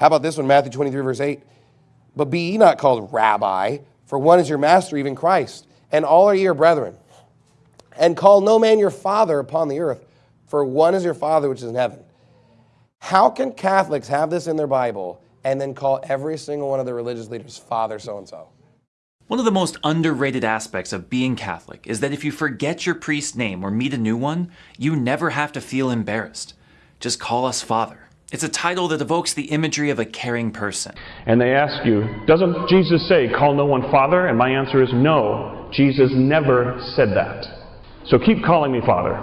How about this one, Matthew 23, verse 8? But be ye not called rabbi, for one is your master, even Christ, and all are your brethren. And call no man your father upon the earth, for one is your father which is in heaven. How can Catholics have this in their Bible and then call every single one of their religious leaders father so and so? One of the most underrated aspects of being Catholic is that if you forget your priest's name or meet a new one, you never have to feel embarrassed. Just call us Father. It's a title that evokes the imagery of a caring person. And they ask you, doesn't Jesus say, call no one Father? And my answer is no, Jesus never said that. So keep calling me Father.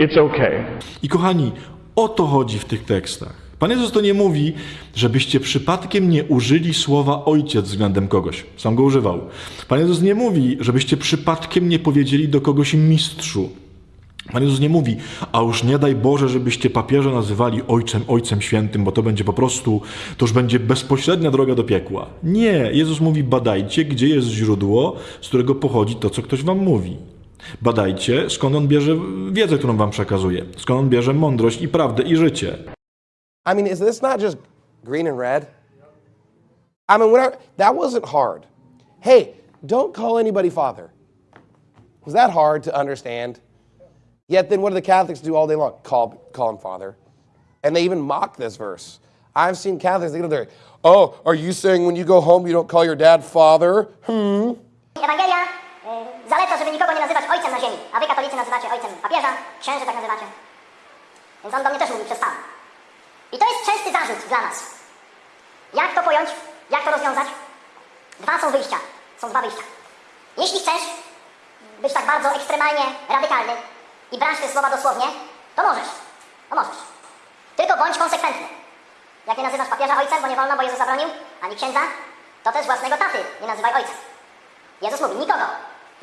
It's okay. I kochani, o to chodzi w tych tekstach. Pan Jezus to nie mówi, żebyście przypadkiem nie użyli słowa ojciec względem kogoś. Sam go używał. Pan Jezus nie mówi, żebyście przypadkiem nie powiedzieli do kogoś mistrzu. Pan Jezus nie mówi, a już nie daj Boże, żebyście papieża nazywali ojcem, ojcem świętym, bo to będzie po prostu, to już będzie bezpośrednia droga do piekła. Nie, Jezus mówi, badajcie, gdzie jest źródło, z którego pochodzi to, co ktoś wam mówi. Badajcie, skąd on bierze wiedzę, którą wam przekazuje, skąd on bierze mądrość i prawdę i życie. I mean, is this not just green and red? I mean, whatever, that wasn't hard. Hey, don't call anybody father. Was that hard to understand? Yet then what do the Catholics do all day long? Call, call him father. And they even mock this verse. I've seen Catholics, they go there, oh, are you saying when you go home you don't call your dad father? Hmm. Ewangelia y, zaleca, żeby nikogo nie nazywać ojcem na ziemi, a wy katolicy nazywacie ojcem papieża, księży tak nazywacie. Więc on do mnie też mówi przez pan. I to jest częsty zarzut dla nas. Jak to pojąć? Jak to rozwiązać? Dwa są wyjścia. Są dwa wyjścia. Jeśli chcesz być tak bardzo ekstremalnie radykalny i brać te słowa dosłownie, to możesz. To możesz. Tylko bądź konsekwentny. Jak nie nazywasz papieża ojcem, bo nie wolno, bo Jezus zabronił, ani księdza, to też własnego taty nie nazywaj ojcem. Jezus mówi, nikogo,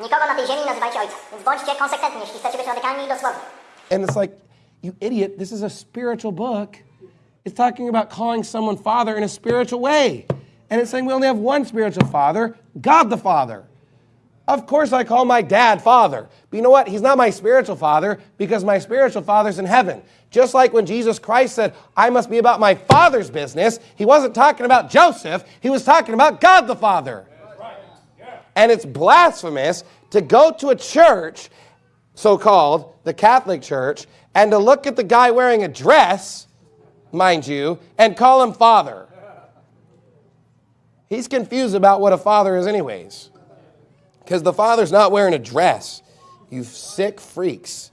nikogo na tej ziemi nazywajcie ojcem. Więc bądźcie konsekwentni, jeśli chcecie być radykalni i dosłowni. And it's like, you idiot, this is a spiritual book. It's talking about calling someone father in a spiritual way. And it's saying we only have one spiritual father, God the Father. Of course, I call my dad father. But you know what? He's not my spiritual father because my spiritual father's in heaven. Just like when Jesus Christ said, I must be about my father's business, he wasn't talking about Joseph, he was talking about God the Father. And it's blasphemous to go to a church, so called, the Catholic Church, and to look at the guy wearing a dress, mind you, and call him father. He's confused about what a father is, anyways. Because the father's not wearing a dress. You sick freaks.